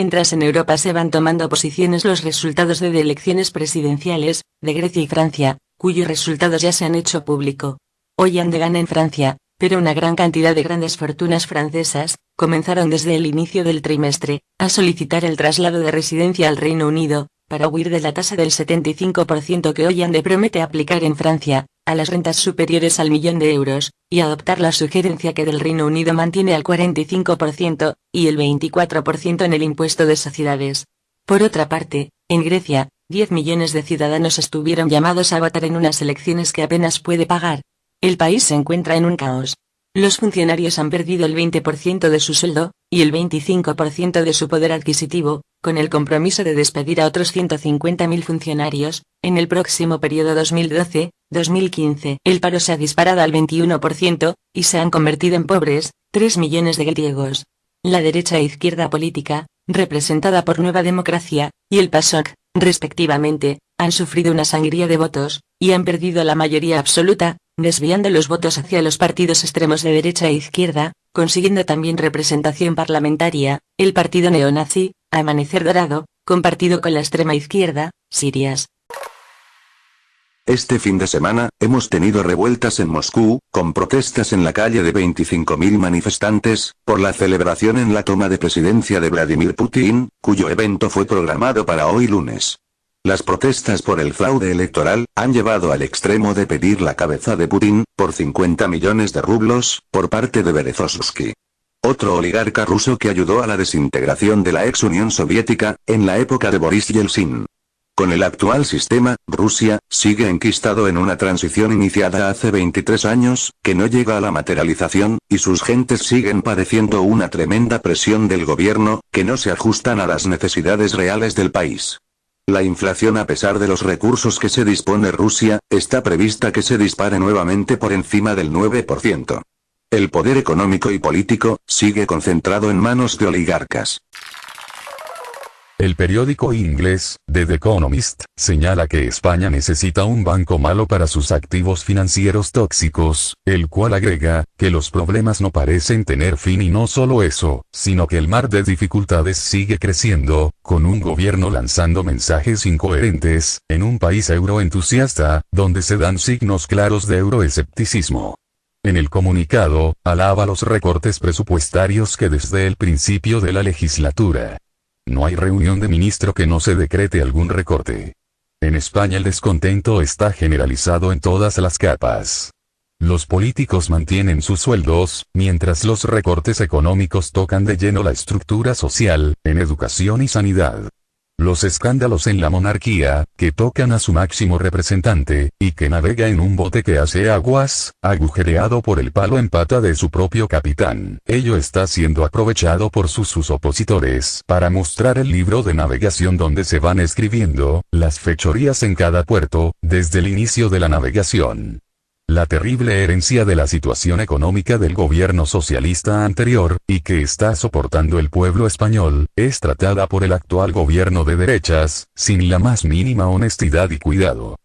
Mientras en Europa se van tomando posiciones los resultados de elecciones presidenciales, de Grecia y Francia, cuyos resultados ya se han hecho público. Hollande gana en Francia, pero una gran cantidad de grandes fortunas francesas, comenzaron desde el inicio del trimestre, a solicitar el traslado de residencia al Reino Unido, para huir de la tasa del 75% que Hollande promete aplicar en Francia, a las rentas superiores al millón de euros, y adoptar la sugerencia que del Reino Unido mantiene al 45%, y el 24% en el impuesto de sociedades. Por otra parte, en Grecia, 10 millones de ciudadanos estuvieron llamados a votar en unas elecciones que apenas puede pagar. El país se encuentra en un caos. Los funcionarios han perdido el 20% de su sueldo, y el 25% de su poder adquisitivo, con el compromiso de despedir a otros 150.000 funcionarios, en el próximo periodo 2012-2015. El paro se ha disparado al 21%, y se han convertido en pobres, 3 millones de griegos. La derecha e izquierda política, representada por Nueva Democracia, y el PASOK, respectivamente, han sufrido una sangría de votos, y han perdido la mayoría absoluta, desviando los votos hacia los partidos extremos de derecha e izquierda, consiguiendo también representación parlamentaria, el partido neonazi, Amanecer Dorado, compartido con la extrema izquierda, Sirias. Este fin de semana, hemos tenido revueltas en Moscú, con protestas en la calle de 25.000 manifestantes, por la celebración en la toma de presidencia de Vladimir Putin, cuyo evento fue programado para hoy lunes. Las protestas por el fraude electoral, han llevado al extremo de pedir la cabeza de Putin, por 50 millones de rublos, por parte de Berezovsky. Otro oligarca ruso que ayudó a la desintegración de la ex Unión Soviética, en la época de Boris Yeltsin. Con el actual sistema, Rusia, sigue enquistado en una transición iniciada hace 23 años, que no llega a la materialización, y sus gentes siguen padeciendo una tremenda presión del gobierno, que no se ajustan a las necesidades reales del país. La inflación a pesar de los recursos que se dispone Rusia, está prevista que se dispare nuevamente por encima del 9%. El poder económico y político, sigue concentrado en manos de oligarcas. El periódico inglés, The Economist, señala que España necesita un banco malo para sus activos financieros tóxicos, el cual agrega, que los problemas no parecen tener fin y no solo eso, sino que el mar de dificultades sigue creciendo, con un gobierno lanzando mensajes incoherentes, en un país euroentusiasta, donde se dan signos claros de euroescepticismo. En el comunicado, alaba los recortes presupuestarios que desde el principio de la legislatura, no hay reunión de ministro que no se decrete algún recorte. En España el descontento está generalizado en todas las capas. Los políticos mantienen sus sueldos, mientras los recortes económicos tocan de lleno la estructura social, en educación y sanidad. Los escándalos en la monarquía, que tocan a su máximo representante, y que navega en un bote que hace aguas, agujereado por el palo en pata de su propio capitán. Ello está siendo aprovechado por sus, sus opositores para mostrar el libro de navegación donde se van escribiendo, las fechorías en cada puerto, desde el inicio de la navegación. La terrible herencia de la situación económica del gobierno socialista anterior, y que está soportando el pueblo español, es tratada por el actual gobierno de derechas, sin la más mínima honestidad y cuidado.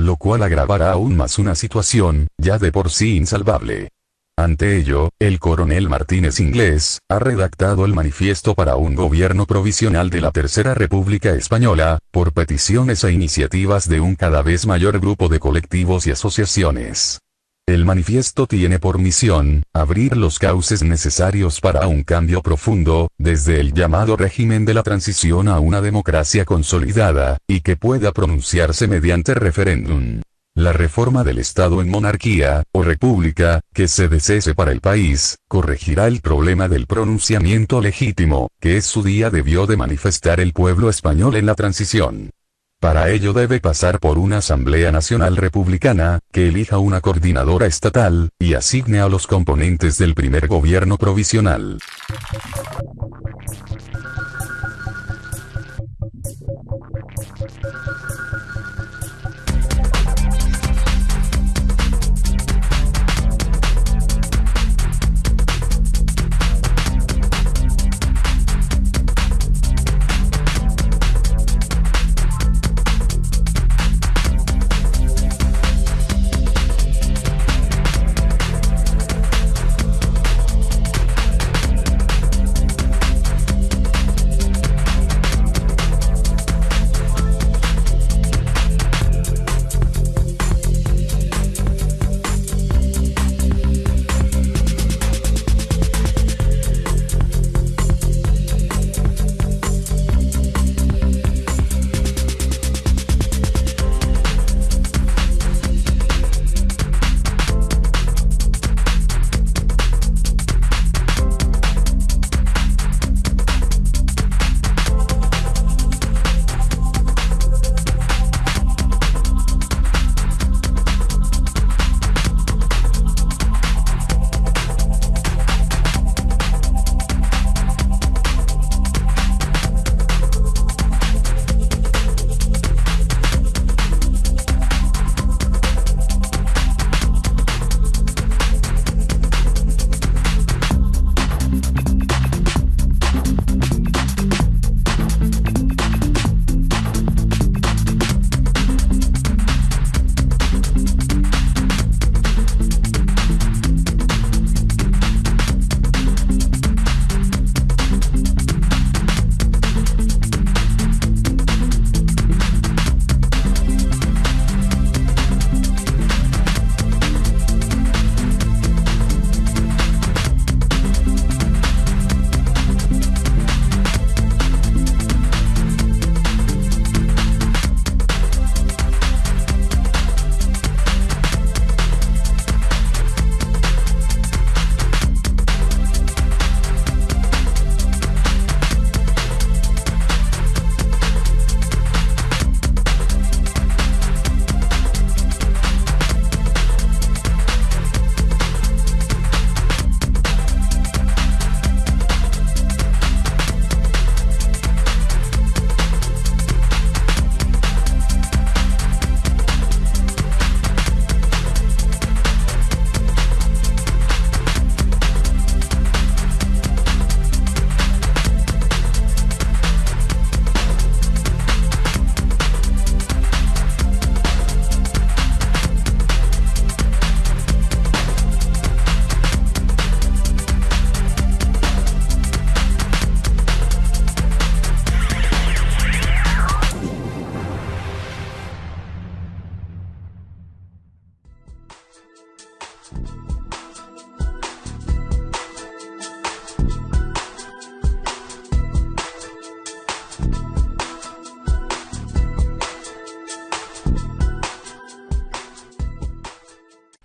Lo cual agravará aún más una situación, ya de por sí insalvable. Ante ello, el coronel Martínez Inglés, ha redactado el manifiesto para un gobierno provisional de la Tercera República Española, por peticiones e iniciativas de un cada vez mayor grupo de colectivos y asociaciones. El manifiesto tiene por misión, abrir los cauces necesarios para un cambio profundo, desde el llamado régimen de la transición a una democracia consolidada, y que pueda pronunciarse mediante referéndum. La reforma del Estado en monarquía, o república, que se desee para el país, corregirá el problema del pronunciamiento legítimo, que es su día debió de manifestar el pueblo español en la transición. Para ello debe pasar por una Asamblea Nacional Republicana, que elija una coordinadora estatal, y asigne a los componentes del primer gobierno provisional.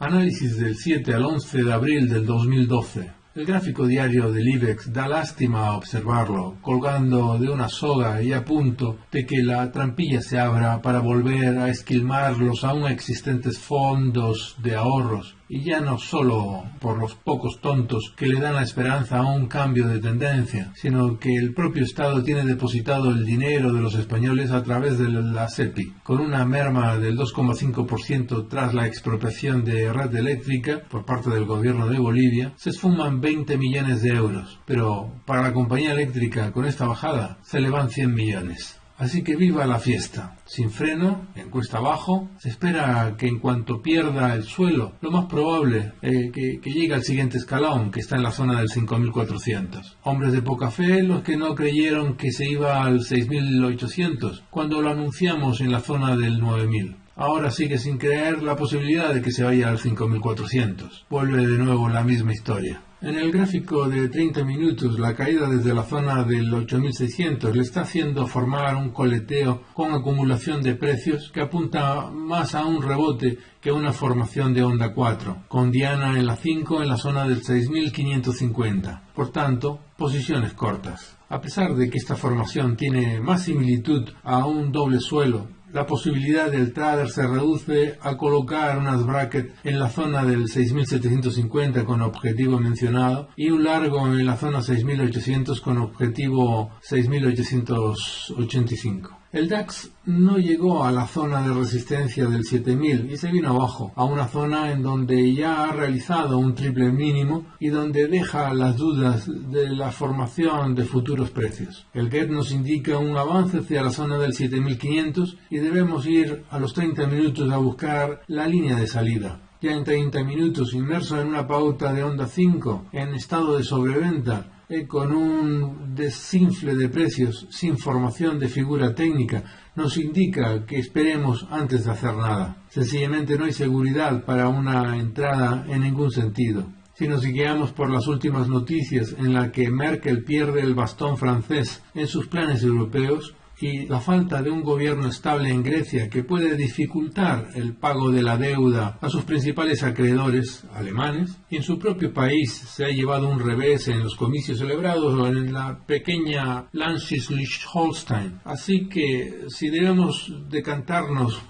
Análisis del 7 al 11 de abril del 2012. El gráfico diario del IBEX da lástima observarlo, colgando de una soga y a punto de que la trampilla se abra para volver a esquilmar los aún existentes fondos de ahorros y ya no solo por los pocos tontos que le dan la esperanza a un cambio de tendencia, sino que el propio Estado tiene depositado el dinero de los españoles a través de la SEPI, con una merma del 2,5% tras la expropiación de red eléctrica por parte del gobierno de Bolivia, se esfuman 20 millones de euros, pero para la compañía eléctrica con esta bajada se le van 100 millones. Así que viva la fiesta. Sin freno, en cuesta abajo, se espera que en cuanto pierda el suelo, lo más probable eh, que, que llegue al siguiente escalón, que está en la zona del 5400. Hombres de poca fe, los que no creyeron que se iba al 6800, cuando lo anunciamos en la zona del 9000 ahora sigue sin creer la posibilidad de que se vaya al 5400. Vuelve de nuevo la misma historia. En el gráfico de 30 minutos, la caída desde la zona del 8600 le está haciendo formar un coleteo con acumulación de precios que apunta más a un rebote que a una formación de onda 4, con Diana en la 5 en la zona del 6550. Por tanto, posiciones cortas. A pesar de que esta formación tiene más similitud a un doble suelo la posibilidad del trader se reduce a colocar unas brackets en la zona del 6750 con objetivo mencionado y un largo en la zona 6800 con objetivo 6885. El DAX no llegó a la zona de resistencia del 7000 y se vino abajo, a una zona en donde ya ha realizado un triple mínimo y donde deja las dudas de la formación de futuros precios. El GET nos indica un avance hacia la zona del 7500 y debemos ir a los 30 minutos a buscar la línea de salida ya en 30 minutos inmerso en una pauta de onda 5 en estado de sobreventa eh, con un desinfle de precios sin formación de figura técnica nos indica que esperemos antes de hacer nada. Sencillamente no hay seguridad para una entrada en ningún sentido. Si nos guiamos por las últimas noticias en la que Merkel pierde el bastón francés en sus planes europeos, y la falta de un gobierno estable en Grecia que puede dificultar el pago de la deuda a sus principales acreedores alemanes, y en su propio país se ha llevado un revés en los comicios celebrados en la pequeña Landschleswig-Holstein. Así que si debemos decantarnos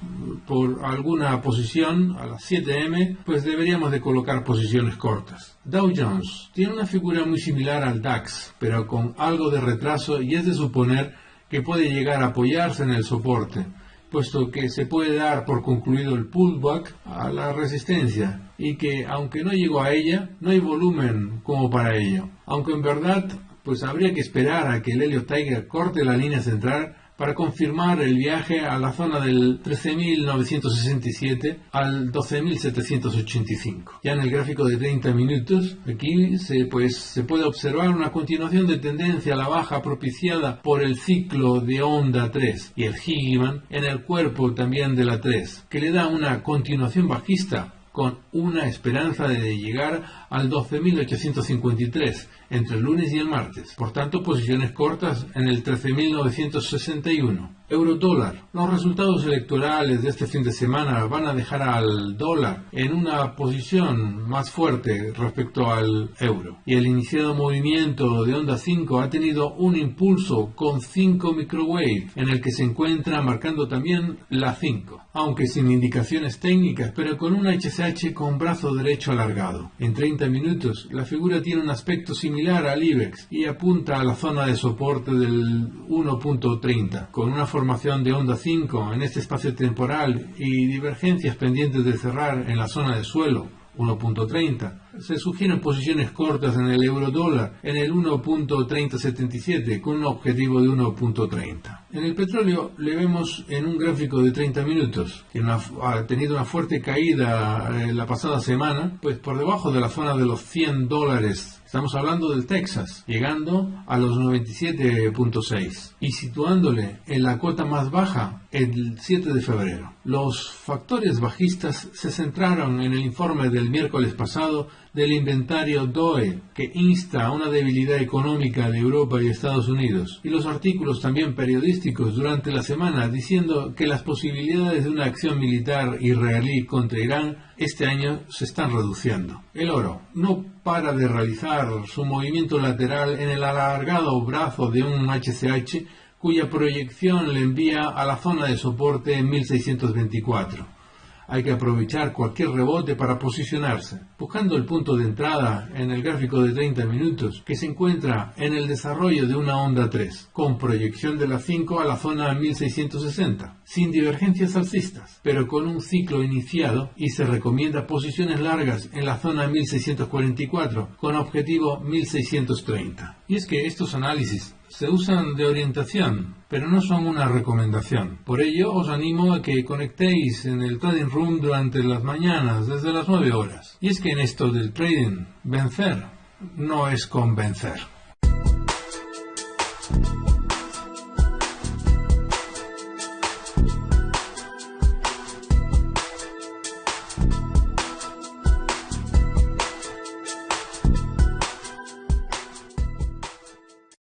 por alguna posición a las 7M, pues deberíamos de colocar posiciones cortas. Dow Jones tiene una figura muy similar al DAX, pero con algo de retraso y es de suponer que puede llegar a apoyarse en el soporte, puesto que se puede dar por concluido el pullback a la resistencia y que aunque no llegó a ella, no hay volumen como para ello. Aunque en verdad, pues habría que esperar a que el Helio Tiger corte la línea central para confirmar el viaje a la zona del 13.967 al 12.785. Ya en el gráfico de 30 minutos, aquí se, pues, se puede observar una continuación de tendencia a la baja propiciada por el ciclo de onda 3 y el Higgiman en el cuerpo también de la 3, que le da una continuación bajista con una esperanza de llegar al 12.853 entre el lunes y el martes. Por tanto, posiciones cortas en el 13.961. Euro-dólar. Los resultados electorales de este fin de semana van a dejar al dólar en una posición más fuerte respecto al euro. Y el iniciado movimiento de onda 5 ha tenido un impulso con 5 microwave en el que se encuentra marcando también la 5, aunque sin indicaciones técnicas, pero con un HCH con brazo derecho alargado. En 30 minutos, la figura tiene un aspecto similar al IBEX y apunta a la zona de soporte del 1.30, con una formación de onda 5 en este espacio temporal y divergencias pendientes de cerrar en la zona de suelo 1.30. Se sugieren posiciones cortas en el euro dólar en el 1.3077 con un objetivo de 1.30. En el petróleo le vemos en un gráfico de 30 minutos que ha tenido una fuerte caída eh, la pasada semana, pues por debajo de la zona de los 100 dólares Estamos hablando del Texas, llegando a los 97.6 y situándole en la cota más baja el 7 de febrero. Los factores bajistas se centraron en el informe del miércoles pasado del inventario DOE, que insta a una debilidad económica de Europa y Estados Unidos, y los artículos también periodísticos durante la semana diciendo que las posibilidades de una acción militar israelí contra Irán este año se están reduciendo. El oro no para de realizar su movimiento lateral en el alargado brazo de un HCH cuya proyección le envía a la zona de soporte en 1624. Hay que aprovechar cualquier rebote para posicionarse, buscando el punto de entrada en el gráfico de 30 minutos que se encuentra en el desarrollo de una onda 3, con proyección de la 5 a la zona 1660, sin divergencias alcistas, pero con un ciclo iniciado y se recomienda posiciones largas en la zona 1644 con objetivo 1630. Y es que estos análisis se usan de orientación, pero no son una recomendación. Por ello, os animo a que conectéis en el Trading Room durante las mañanas, desde las 9 horas. Y es que en esto del trading, vencer no es convencer.